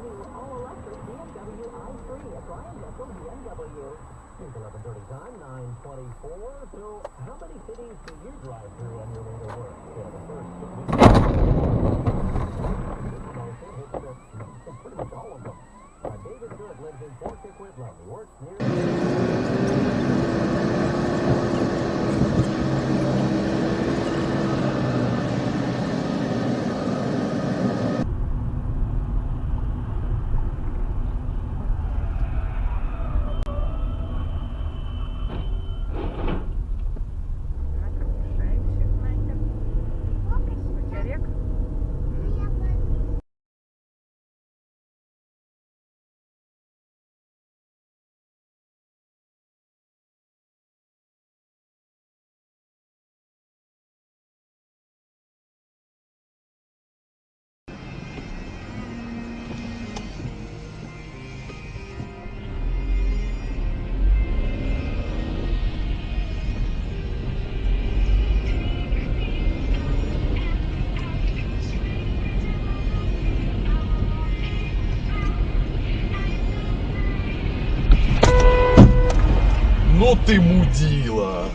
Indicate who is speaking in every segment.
Speaker 1: new all-electric BMW i3 at Brian Jessel BMW. It's 11.30 time, 9.24. So how many cities do you drive through on your way to work? Yeah, the first
Speaker 2: ты мудила!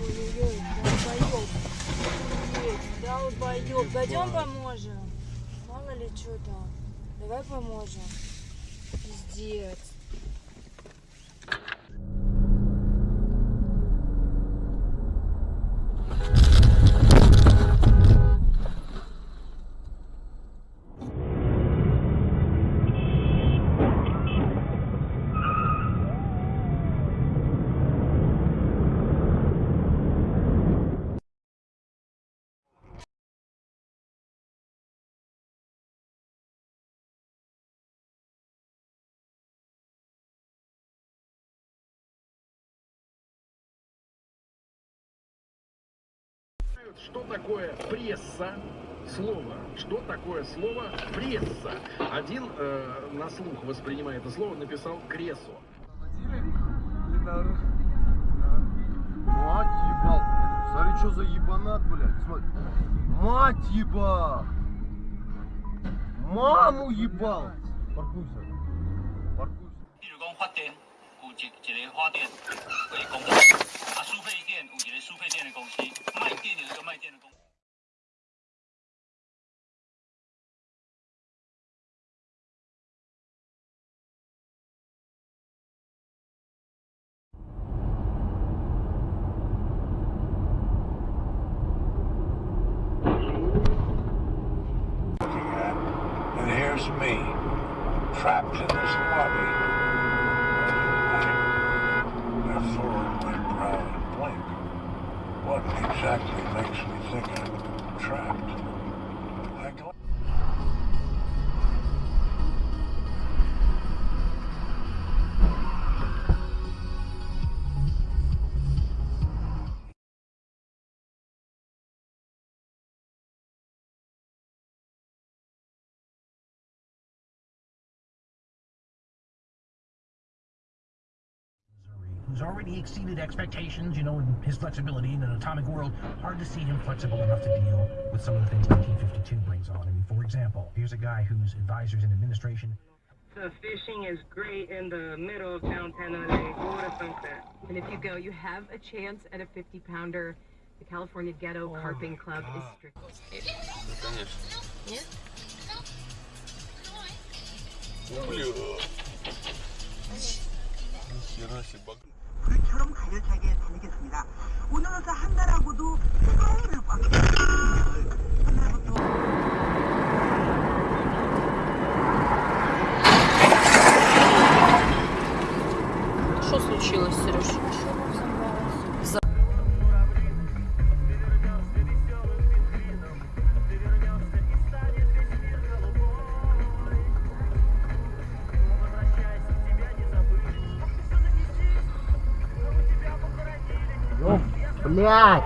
Speaker 3: Ой-ой-ой, долбоёб. Долбоёб. Поможем. Мало ли что там. Давай поможем. Пиздец.
Speaker 4: Что такое пресса? Слово. Что такое слово пресса? Один э, на слух воспринимая это слово написал кресо.
Speaker 2: Мать ебал. Смотри, что за ебанат, блядь. Смотри. Мать ебал. Маму ебал. Паркуйся. Паркуйся.
Speaker 5: 比如讲发电有一一个发电为公司，啊，输配电有一个输配电的公司，卖电有一个卖电的公司。
Speaker 6: And here's me, trapped in this lobby. Exactly makes me think I'm trapped?
Speaker 7: Already exceeded expectations, you know, in his flexibility in an atomic world, hard to see him flexible enough to deal with some of the things 1952 brings on. I mean, for example, here's a guy whose advisors in administration
Speaker 8: The fishing is great in the middle of downtown LA. Waterfront.
Speaker 9: And if you go, you have a chance at a 50 pounder. The California Ghetto oh, Carping Club is strict.
Speaker 10: 불처럼 가열차게 달리겠습니다. 오늘로서 한 달하고도 서울을 꽉
Speaker 1: Блять!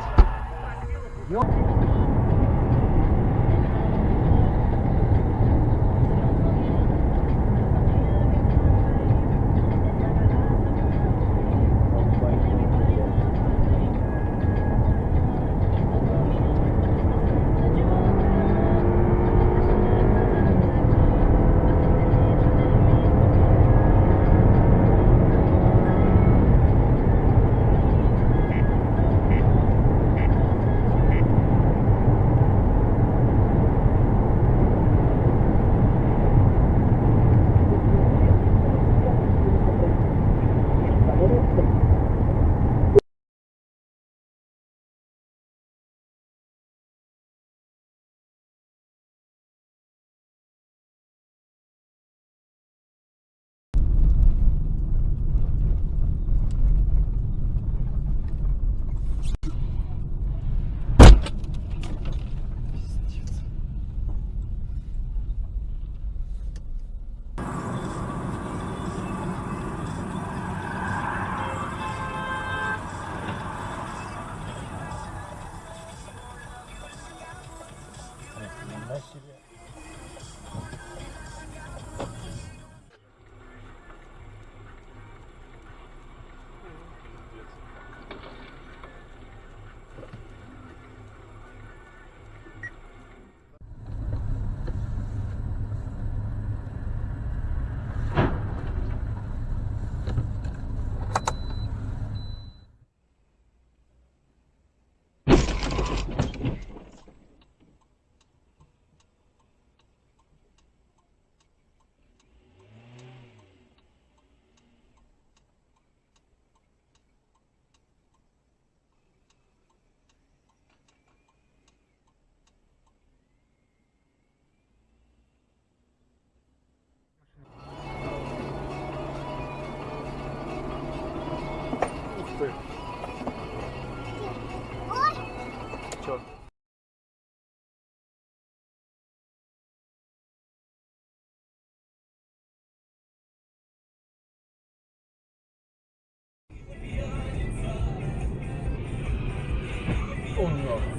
Speaker 11: iPhone 了。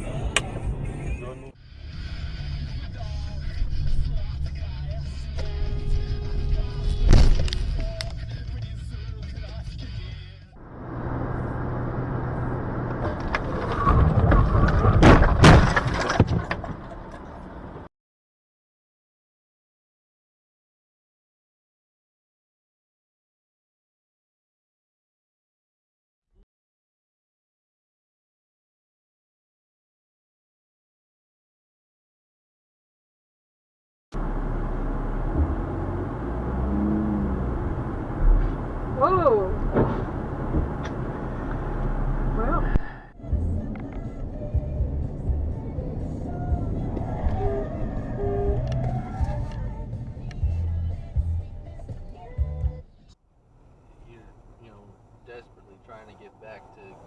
Speaker 11: Back to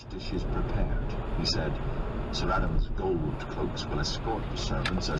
Speaker 12: Each dish is prepared, he said. Sir Adam's gold cloaks will escort the servants as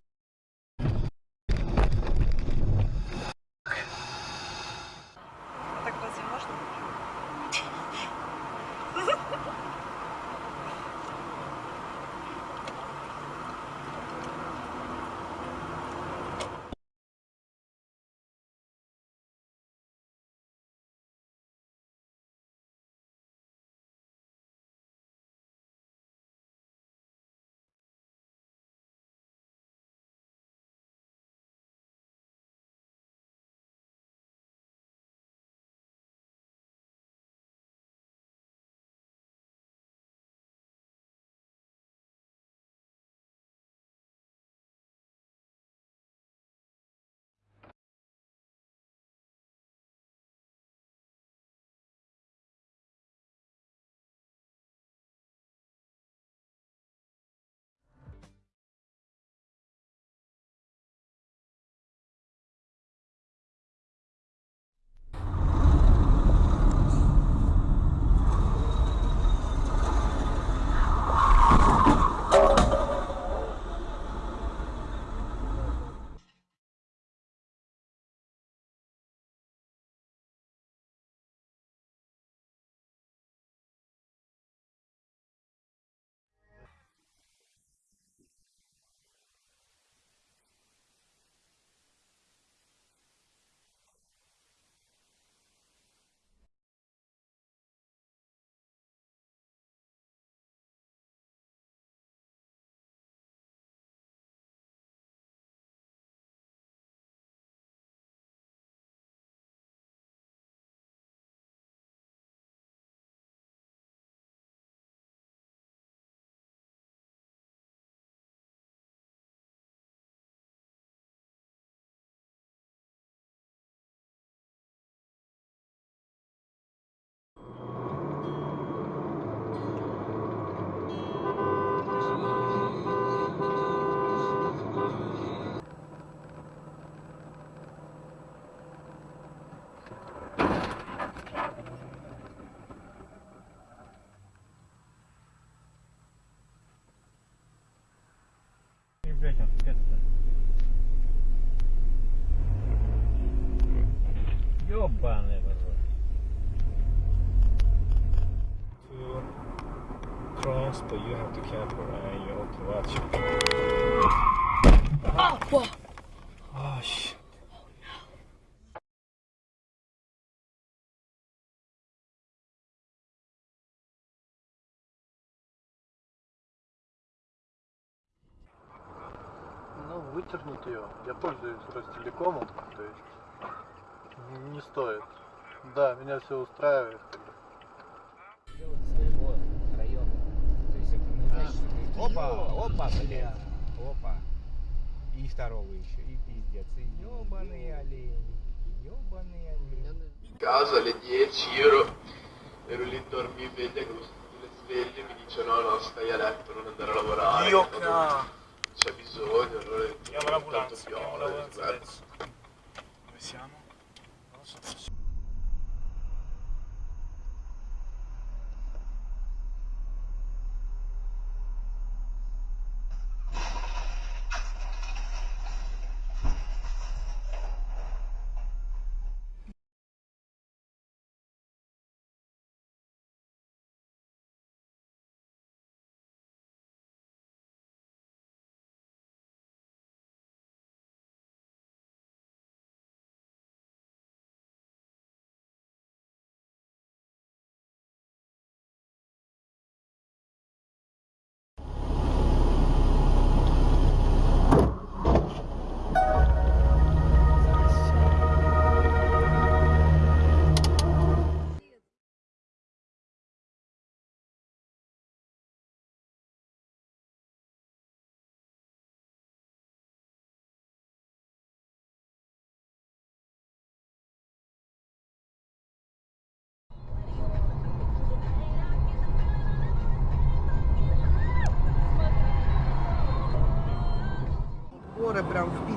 Speaker 13: Jobbané To
Speaker 14: but you have to camper and you have to watch. fuck!
Speaker 15: Ну, вытернуть ее. Я пользуюсь Ростелекомом, то есть не- стоит. Да, меня все устраивает. как бы.
Speaker 11: своего района. То есть это не значит, что ты... Опа, опа, бля, опа. И второго еще, и пиздец. И ебаные олени, ебаные олени.
Speaker 12: casa alle 10 ero, ero lì dormiveglia con lo stile sveglio e mi dice no no stai a letto non andare a lavorare
Speaker 16: Dio
Speaker 12: c'è bisogno, allora chiamo
Speaker 16: l'ambulanza, chiamo l'ambulanza. Dove siamo? Non so.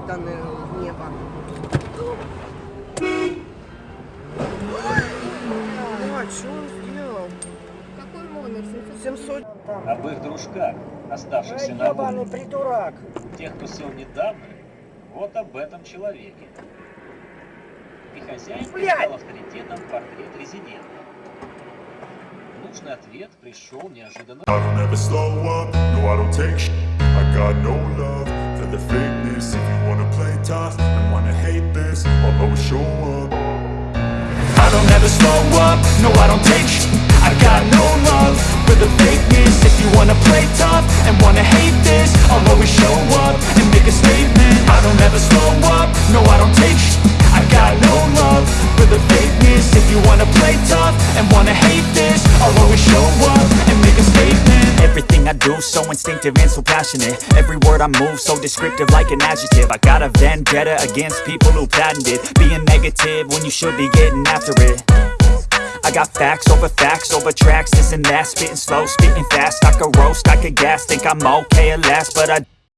Speaker 17: Впитаны в небо. А, что он сделал? Какой номер? 700.
Speaker 18: об их дружках, оставшихся на
Speaker 17: Ебаный
Speaker 18: воле.
Speaker 17: придурак.
Speaker 18: Тех, кто сел недавно, вот об этом человеке. И хозяин стал авторитетом портрет резидента. Нужный ответ пришел неожиданно.
Speaker 19: I don't ever slow up, no I don't take sh- I got no love for the fakeness. If you wanna play tough and wanna hate this I'll always show up.
Speaker 20: I don't ever slow up, no I don't take sh- I got no love for the fakeness. If you wanna play tough and wanna hate this I'll always show up
Speaker 21: so instinctive and so passionate. Every word I move so descriptive like an adjective. I got a vendetta against people who patented Being negative when you should be getting after it. I got facts over facts over tracks This and that, spitting slow, spitting fast. I could roast, I could gas, think I'm okay at last But I